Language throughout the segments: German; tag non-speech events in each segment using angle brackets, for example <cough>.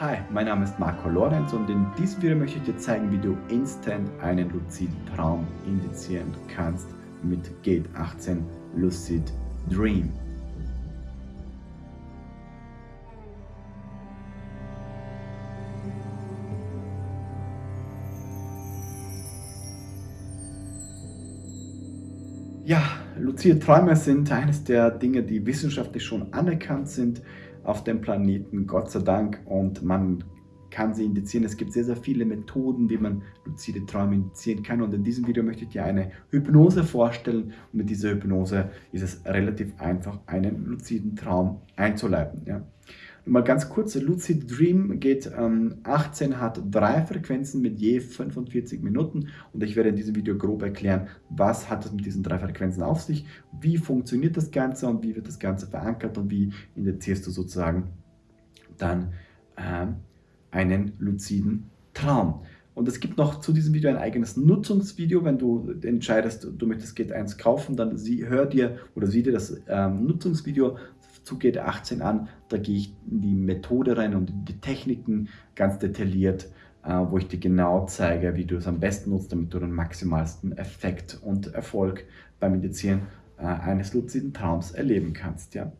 Hi, mein Name ist Marco Lorenz und in diesem Video möchte ich dir zeigen, wie du instant einen luziden Traum indizieren kannst mit Gate 18 Lucid Dream. Ja, luzide Träume sind eines der Dinge, die wissenschaftlich schon anerkannt sind auf dem Planeten, Gott sei Dank. Und man kann sie indizieren. Es gibt sehr, sehr viele Methoden, wie man luzide Träume indizieren kann. Und in diesem Video möchte ich dir eine Hypnose vorstellen. Und mit dieser Hypnose ist es relativ einfach, einen luziden Traum einzuleiten. Ja. Mal ganz kurz, Lucid Dream geht ähm, 18, hat drei Frequenzen mit je 45 Minuten und ich werde in diesem Video grob erklären, was hat es mit diesen drei Frequenzen auf sich, wie funktioniert das Ganze und wie wird das Ganze verankert und wie indizierst du sozusagen dann äh, einen luziden Traum. Und es gibt noch zu diesem Video ein eigenes Nutzungsvideo. Wenn du entscheidest, du möchtest Gate 1 kaufen, dann sie, hör dir oder sieh dir das ähm, Nutzungsvideo zu GT18 an. Da gehe ich in die Methode rein und in die Techniken ganz detailliert, äh, wo ich dir genau zeige, wie du es am besten nutzt, damit du den maximalsten Effekt und Erfolg beim Indizieren äh, eines luziden Traums erleben kannst. Ja?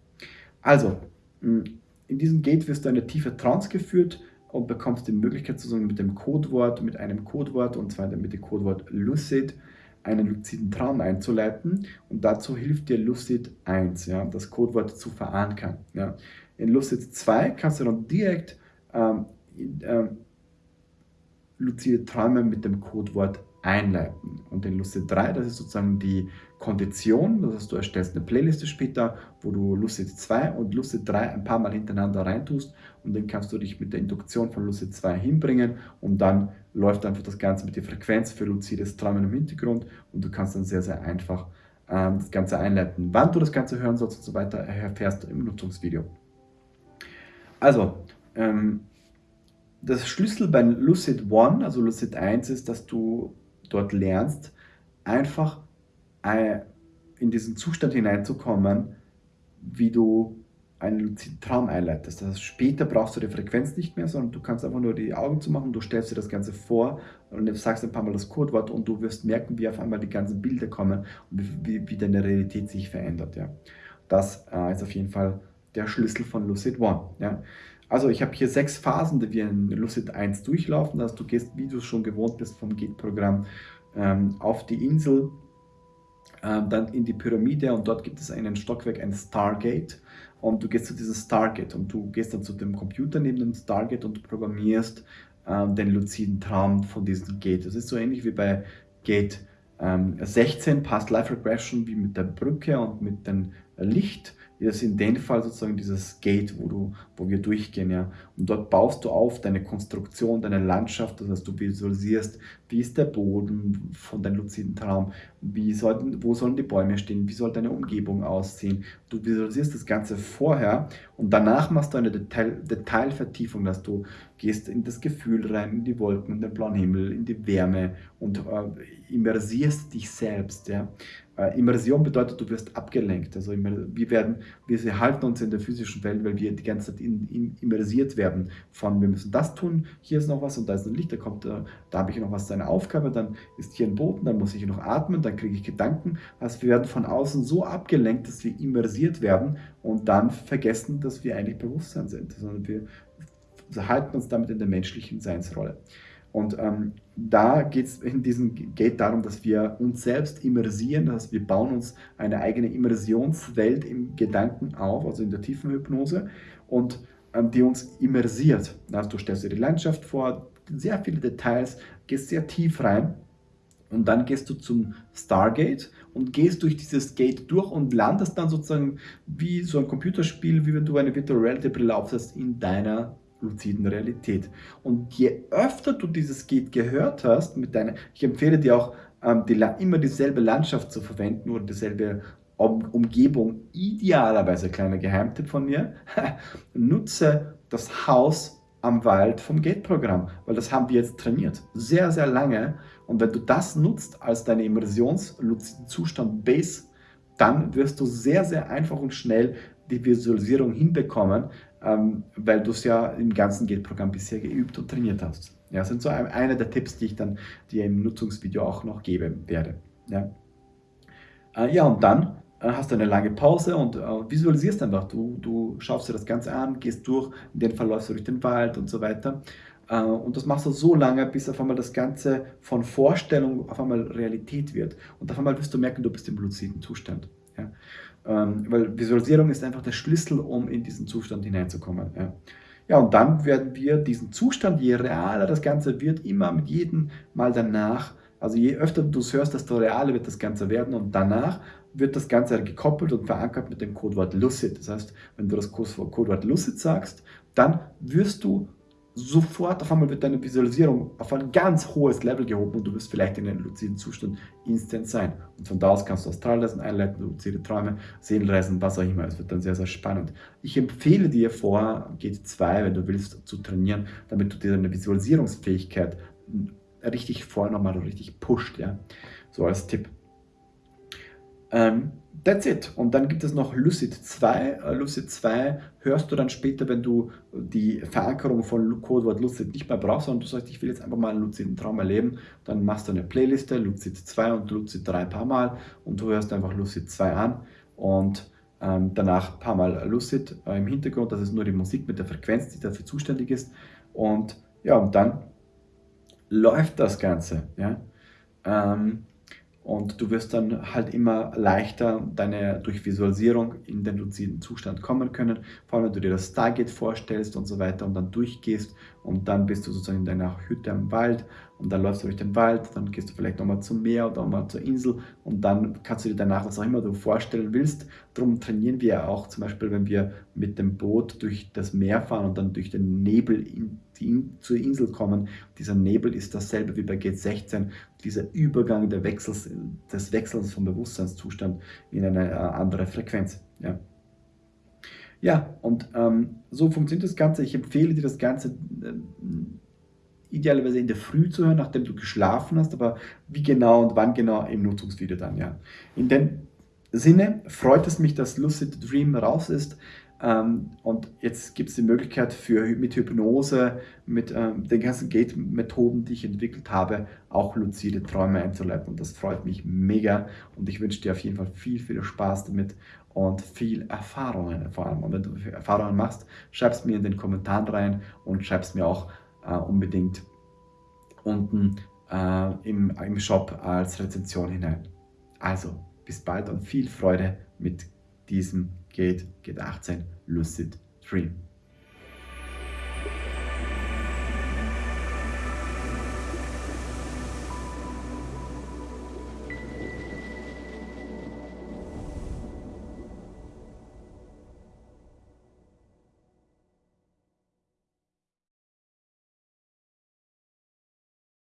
Also, in diesem Gate wirst du eine tiefe Trance geführt und bekommst die Möglichkeit, sozusagen mit dem Codewort, mit einem Codewort, und zwar mit dem Codewort Lucid, einen luziden Traum einzuleiten und dazu hilft dir Lucid 1, ja, das Codewort zu verankern. Ja. In Lucid 2 kannst du dann direkt ähm, äh, luzide Träume mit dem Codewort einleiten. Und in Lucid 3, das ist sozusagen die Kondition, das heißt, du erstellst eine Playliste später, wo du Lucid 2 und Lucid 3 ein paar Mal hintereinander reintust und dann kannst du dich mit der Induktion von Lucid 2 hinbringen und dann läuft einfach das Ganze mit der Frequenz für luzides Träumen im Hintergrund und du kannst dann sehr, sehr einfach ähm, das Ganze einleiten. Wann du das Ganze hören sollst und so weiter, erfährst du im Nutzungsvideo. Also, ähm, das Schlüssel bei Lucid One, also Lucid 1, ist, dass du dort lernst, einfach in diesen Zustand hineinzukommen, wie du einen luziden Traum einleitest. Das heißt, später brauchst du die Frequenz nicht mehr, sondern du kannst einfach nur die Augen zumachen, du stellst dir das Ganze vor und sagst ein paar Mal das Codewort und du wirst merken, wie auf einmal die ganzen Bilder kommen und wie, wie deine Realität sich verändert. Ja. Das äh, ist auf jeden Fall der Schlüssel von Lucid One. Ja. Also ich habe hier sechs Phasen, die wir in Lucid 1 durchlaufen. Also du gehst, wie du es schon gewohnt bist vom Gate-Programm, ähm, auf die Insel, ähm, dann in die Pyramide und dort gibt es einen Stockwerk, ein Stargate und du gehst zu diesem Stargate und du gehst dann zu dem Computer neben dem Stargate und programmierst ähm, den luziden Traum von diesem Gate. Das ist so ähnlich wie bei Gate ähm, 16, Past Life Regression, wie mit der Brücke und mit dem Licht ist in dem Fall sozusagen dieses Gate, wo, du, wo wir durchgehen. Ja. Und dort baust du auf deine Konstruktion, deine Landschaft, das heißt, du visualisierst, wie ist der Boden von deinem luziden Traum, wie sollten, wo sollen die Bäume stehen, wie soll deine Umgebung aussehen. Du visualisierst das Ganze vorher und danach machst du eine Detail, Detailvertiefung, dass du gehst in das Gefühl rein, in die Wolken, in den blauen Himmel, in die Wärme und äh, immersierst dich selbst. Ja. Äh, Immersion bedeutet, du wirst abgelenkt. Also wir, werden, wir halten uns in der physischen Welt, weil wir die ganze Zeit in, in, immersiert werden von, wir müssen das tun, hier ist noch was und da ist ein Licht, da kommt, äh, da habe ich noch was, Aufgabe, dann ist hier ein Boden, dann muss ich noch atmen, dann kriege ich Gedanken. Also wir werden von außen so abgelenkt, dass wir immersiert werden und dann vergessen, dass wir eigentlich Bewusstsein sind, sondern wir halten uns damit in der menschlichen Seinsrolle. Und ähm, da geht es in diesem Gate darum, dass wir uns selbst immersieren, dass wir bauen uns eine eigene Immersionswelt im Gedanken auf, also in der tiefen Hypnose, und ähm, die uns immersiert. Also du stellst dir die Landschaft vor, sehr viele Details, gehst sehr tief rein und dann gehst du zum Stargate und gehst durch dieses Gate durch und landest dann sozusagen wie so ein Computerspiel, wie wenn du eine Virtual Reality Brille aufsetzt in deiner luziden Realität. Und je öfter du dieses Gate gehört hast, mit deiner, ich empfehle dir auch, ähm, die, immer dieselbe Landschaft zu verwenden oder dieselbe um Umgebung, idealerweise kleiner Geheimtipp von mir, <laughs> nutze das Haus am Wald vom Gate-Programm, weil das haben wir jetzt trainiert, sehr, sehr lange. Und wenn du das nutzt als deine Immersions-Zustand Base, dann wirst du sehr, sehr einfach und schnell die Visualisierung hinbekommen, ähm, weil du es ja im ganzen Gate-Programm bisher geübt und trainiert hast. Ja, das sind so eine der Tipps, die ich dann dir im Nutzungsvideo auch noch geben werde. Ja, äh, ja und dann hast du eine lange Pause und äh, visualisierst einfach. Du, du schaust dir das Ganze an, gehst durch, in den Fall läufst du durch den Wald und so weiter. Äh, und das machst du so lange, bis auf einmal das Ganze von Vorstellung auf einmal Realität wird. Und auf einmal wirst du merken, du bist im luziden Zustand. Ja? Ähm, weil Visualisierung ist einfach der Schlüssel, um in diesen Zustand hineinzukommen. Ja? Ja, und dann werden wir diesen Zustand, je realer das Ganze wird, immer mit jedem Mal danach, also je öfter du es hörst, desto realer wird das Ganze werden und danach wird das Ganze gekoppelt und verankert mit dem Codewort Lucid. Das heißt, wenn du das Codewort Lucid sagst, dann wirst du sofort auf einmal wird deine Visualisierung auf ein ganz hohes Level gehoben und du wirst vielleicht in einem luziden Zustand instant sein. Und von da aus kannst du Astralreisen einleiten, luzide Träume, Seelenreisen, was auch immer. Es wird dann sehr, sehr spannend. Ich empfehle dir vor GT2, wenn du willst, zu trainieren, damit du dir deine Visualisierungsfähigkeit richtig nochmal richtig pusht. Ja? So als Tipp. Ähm, That's it. Und dann gibt es noch Lucid 2. Uh, äh, Lucid 2 hörst du dann später, wenn du die Verankerung von Codewort Lucid nicht mehr brauchst, sondern du sagst, ich will jetzt einfach mal einen luciden Traum erleben. Dann machst du eine Playliste, Lucid 2 und Lucid 3 ein paar Mal und du hörst einfach Lucid 2 an und ähm, danach ein paar Mal Lucid äh, im Hintergrund. Das ist nur die Musik mit der Frequenz, die dafür zuständig ist. Und ja, und dann läuft das Ganze. Ja? Ähm, und du wirst dann halt immer leichter deine, durch Visualisierung in den luziden Zustand kommen können. Vor allem, wenn du dir das Stargate vorstellst und so weiter und dann durchgehst und dann bist du sozusagen in deiner Hütte am Wald und dann läufst du durch den Wald, dann gehst du vielleicht nochmal zum Meer oder nochmal zur Insel und dann kannst du dir danach, was auch immer du vorstellen willst. Darum trainieren wir auch zum Beispiel, wenn wir mit dem Boot durch das Meer fahren und dann durch den Nebel in die, zur Insel kommen. Dieser Nebel ist dasselbe wie bei G16, dieser Übergang Wechsels, des Wechsels vom Bewusstseinszustand in eine äh, andere Frequenz. Ja. Ja, und ähm, so funktioniert das Ganze. Ich empfehle dir das Ganze äh, idealerweise in der Früh zu hören, nachdem du geschlafen hast, aber wie genau und wann genau im Nutzungsvideo dann, ja. In dem Sinne freut es mich, dass Lucid Dream raus ist. Ähm, und jetzt gibt es die Möglichkeit für, mit Hypnose, mit ähm, den ganzen Gate-Methoden, die ich entwickelt habe, auch luzide Träume einzuleiten. Und das freut mich mega und ich wünsche dir auf jeden Fall viel, viel Spaß damit und viel Erfahrungen vor allem. Und wenn du Erfahrungen machst, schreib es mir in den Kommentaren rein und schreib es mir auch äh, unbedingt unten äh, im, im Shop als Rezension hinein. Also, bis bald und viel Freude mit diesem Gate, Gate 18 Lucid Dream.